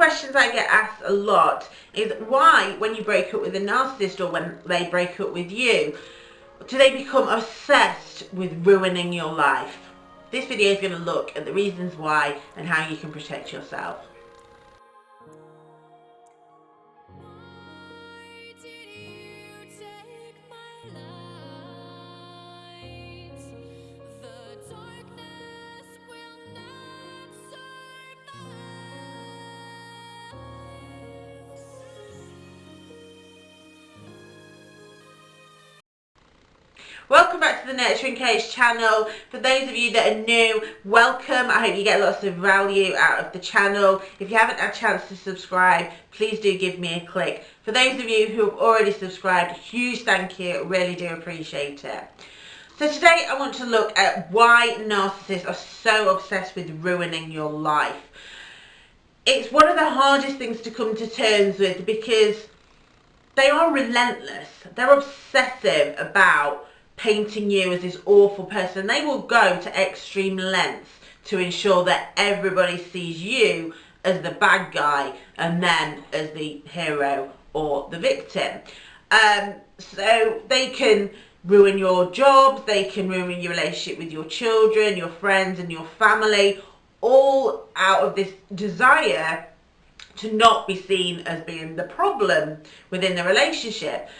questions I get asked a lot is why when you break up with a narcissist or when they break up with you, do they become obsessed with ruining your life? This video is going to look at the reasons why and how you can protect yourself. Welcome back to the Nurturing Coach channel. For those of you that are new, welcome. I hope you get lots of value out of the channel. If you haven't had a chance to subscribe, please do give me a click. For those of you who have already subscribed, huge thank you. Really do appreciate it. So today I want to look at why narcissists are so obsessed with ruining your life. It's one of the hardest things to come to terms with because they are relentless. They're obsessive about painting you as this awful person. They will go to extreme lengths to ensure that everybody sees you as the bad guy and them as the hero or the victim. Um, so they can ruin your job, they can ruin your relationship with your children, your friends and your family, all out of this desire to not be seen as being the problem within the relationship.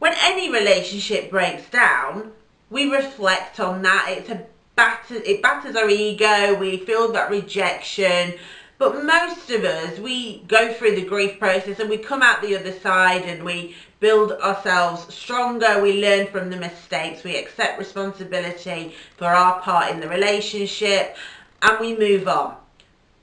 When any relationship breaks down, we reflect on that. It's a batter, it batters our ego. We feel that rejection. But most of us, we go through the grief process and we come out the other side and we build ourselves stronger. We learn from the mistakes. We accept responsibility for our part in the relationship and we move on.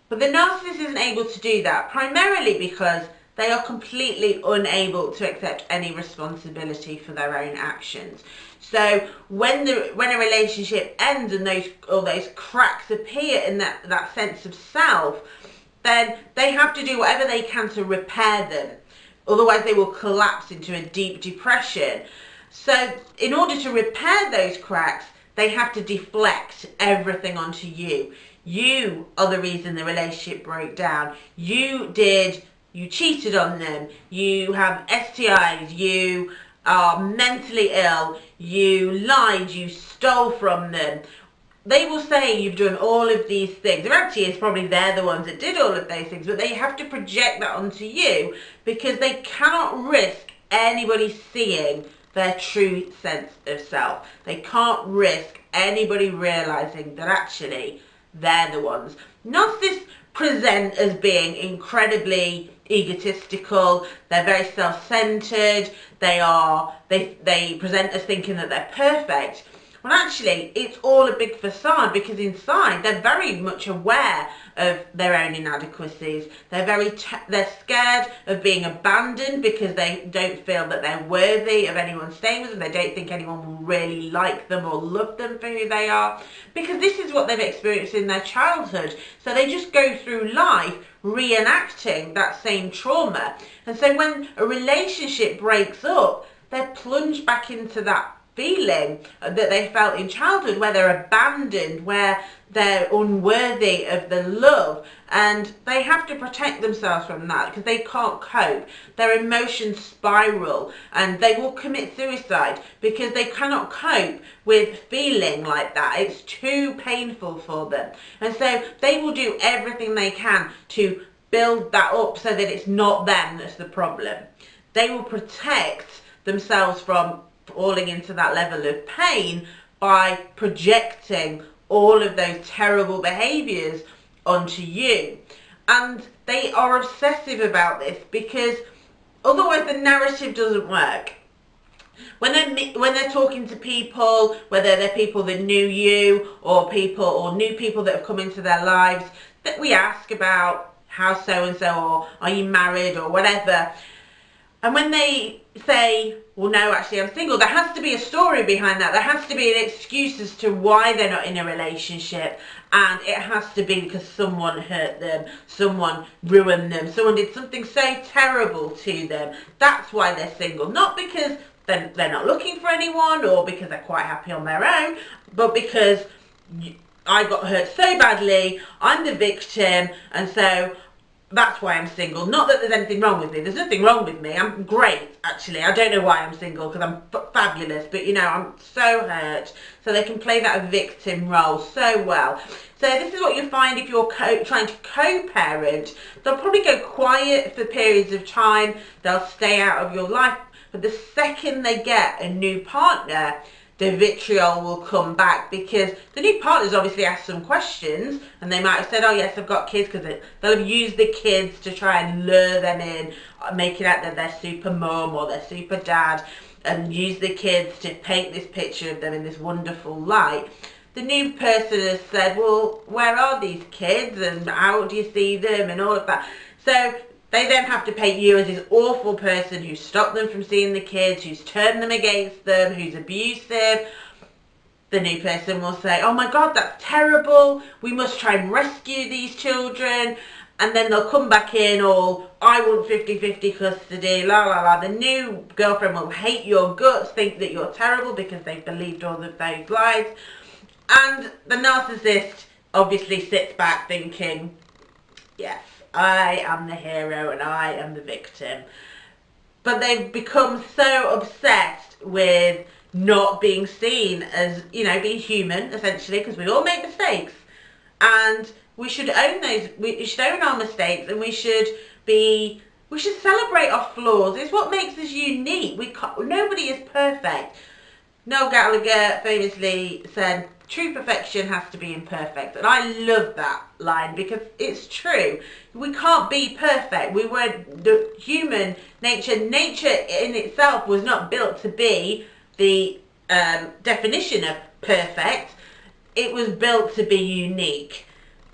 But the narcissist isn't able to do that primarily because they are completely unable to accept any responsibility for their own actions. So when the when a relationship ends and those all those cracks appear in that, that sense of self, then they have to do whatever they can to repair them. Otherwise they will collapse into a deep depression. So in order to repair those cracks, they have to deflect everything onto you. You are the reason the relationship broke down. You did you cheated on them, you have STIs, you are mentally ill, you lied, you stole from them. They will say you've done all of these things. The reality is probably they're the ones that did all of those things, but they have to project that onto you because they cannot risk anybody seeing their true sense of self. They can't risk anybody realizing that actually they're the ones. Narcissists present as being incredibly egotistical, they're very self-centered, they are, they, they present as thinking that they're perfect. Actually, it's all a big facade because inside they're very much aware of their own inadequacies. They're very they're scared of being abandoned because they don't feel that they're worthy of anyone staying with them. They don't think anyone will really like them or love them for who they are because this is what they've experienced in their childhood. So they just go through life reenacting that same trauma. And so when a relationship breaks up, they're plunged back into that feeling that they felt in childhood where they're abandoned, where they're unworthy of the love and they have to protect themselves from that because they can't cope. Their emotions spiral and they will commit suicide because they cannot cope with feeling like that. It's too painful for them. And so they will do everything they can to build that up so that it's not them that's the problem. They will protect themselves from falling into that level of pain by projecting all of those terrible behaviours onto you. And they are obsessive about this because otherwise the narrative doesn't work. When they're, when they're talking to people, whether they're people that knew you or people or new people that have come into their lives, that we ask about how so-and-so or are you married or whatever. And when they say, well, no, actually, I'm single, there has to be a story behind that. There has to be an excuse as to why they're not in a relationship. And it has to be because someone hurt them, someone ruined them, someone did something so terrible to them. That's why they're single. Not because they're, they're not looking for anyone or because they're quite happy on their own, but because I got hurt so badly, I'm the victim, and so that's why I'm single. Not that there's anything wrong with me. There's nothing wrong with me. I'm great, actually. I don't know why I'm single because I'm fabulous, but you know, I'm so hurt. So they can play that victim role so well. So this is what you find if you're trying to co-parent. They'll probably go quiet for periods of time. They'll stay out of your life. But the second they get a new partner, the vitriol will come back because the new partners obviously asked some questions and they might have said, oh yes, I've got kids because they'll have used the kids to try and lure them in, uh, making out that they're super mum or they're super dad and use the kids to paint this picture of them in this wonderful light. The new person has said, well, where are these kids and how do you see them and all of that. So they then have to paint you as this awful person who stopped them from seeing the kids, who's turned them against them, who's abusive. The new person will say, oh my God, that's terrible. We must try and rescue these children. And then they'll come back in all, I want 50-50 custody, la la la. The new girlfriend will hate your guts, think that you're terrible because they've believed all of those lies. And the narcissist obviously sits back thinking, yes, I am the hero and I am the victim. But they've become so obsessed with not being seen as, you know, being human, essentially, because we all make mistakes. And we should own those, we should own our mistakes and we should be, we should celebrate our flaws. It's what makes us unique. We nobody is perfect. Noel Gallagher famously said, true perfection has to be imperfect. And I love that line because it's true. We can't be perfect. We were the human nature. Nature in itself was not built to be the um, definition of perfect. It was built to be unique.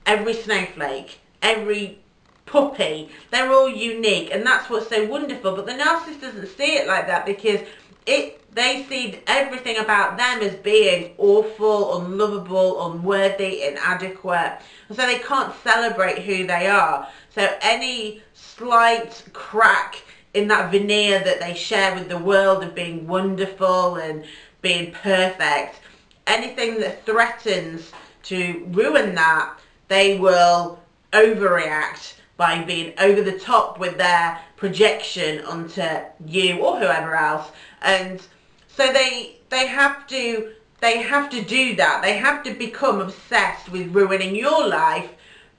Every snowflake, every puppy, they're all unique. And that's what's so wonderful. But the narcissist doesn't see it like that because it they see everything about them as being awful, unlovable, unworthy, inadequate. So they can't celebrate who they are. So any slight crack in that veneer that they share with the world of being wonderful and being perfect, anything that threatens to ruin that, they will overreact by being over the top with their projection onto you or whoever else and so they they have to they have to do that. They have to become obsessed with ruining your life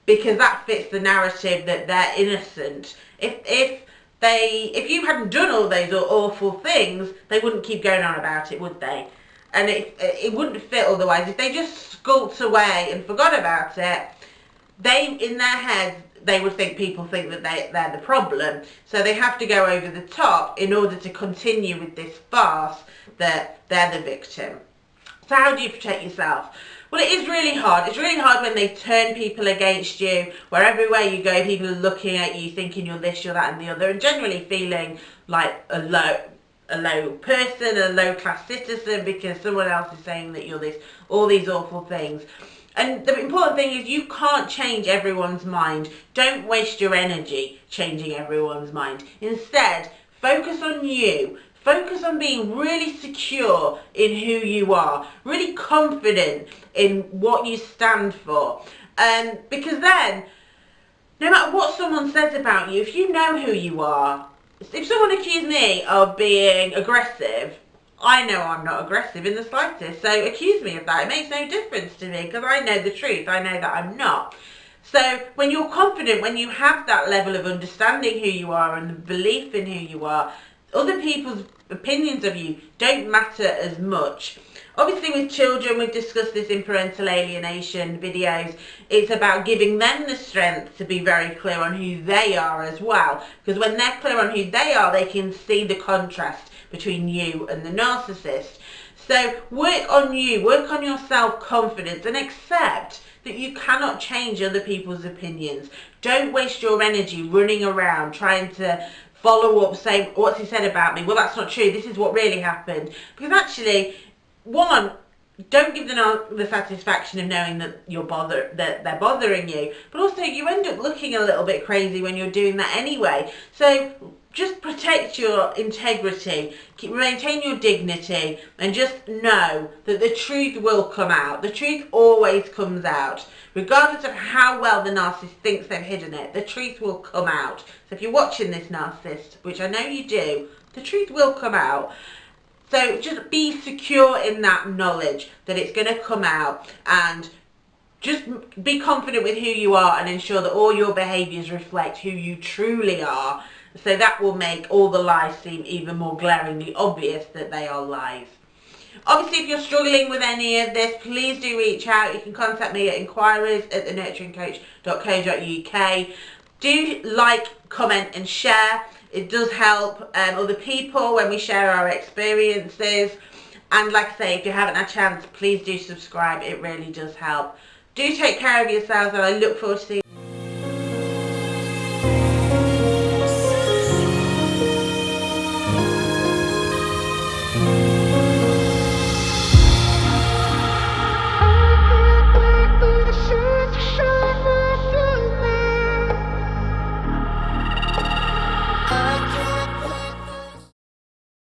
because that fits the narrative that they're innocent. If if they if you hadn't done all those awful things they wouldn't keep going on about it would they? And it it wouldn't fit otherwise. If they just skulked away and forgot about it they in their heads they would think people think that they, they're the problem. So they have to go over the top in order to continue with this farce that they're the victim. So how do you protect yourself? Well, it is really hard. It's really hard when they turn people against you, where everywhere you go, people are looking at you, thinking you're this, you're that, and the other, and generally feeling like a low, a low person, a low class citizen, because someone else is saying that you're this, all these awful things. And the important thing is you can't change everyone's mind. Don't waste your energy changing everyone's mind. Instead, focus on you. Focus on being really secure in who you are, really confident in what you stand for. Um, because then, no matter what someone says about you, if you know who you are, if someone accused me of being aggressive, I know I'm not aggressive in the slightest, so accuse me of that. It makes no difference to me because I know the truth. I know that I'm not. So when you're confident, when you have that level of understanding who you are and the belief in who you are, other people's opinions of you don't matter as much. Obviously with children, we've discussed this in parental alienation videos, it's about giving them the strength to be very clear on who they are as well. Because when they're clear on who they are, they can see the contrast between you and the narcissist. So work on you, work on your self-confidence and accept that you cannot change other people's opinions. Don't waste your energy running around trying to follow up saying, what's he said about me? Well, that's not true. This is what really happened. Because actually, one, don't give them the satisfaction of knowing that you're bother that they're bothering you but also you end up looking a little bit crazy when you're doing that anyway so just protect your integrity, keep, maintain your dignity, and just know that the truth will come out. The truth always comes out. Regardless of how well the narcissist thinks they've hidden it, the truth will come out. So if you're watching this narcissist, which I know you do, the truth will come out. So just be secure in that knowledge that it's going to come out and just be confident with who you are and ensure that all your behaviours reflect who you truly are so that will make all the lies seem even more glaringly obvious that they are lies. Obviously, if you're struggling with any of this, please do reach out. You can contact me at inquiries at thenurturingcoach.co.uk. Do like, comment and share. It does help um, other people when we share our experiences. And like I say, if you haven't had a chance, please do subscribe. It really does help. Do take care of yourselves and I look forward to seeing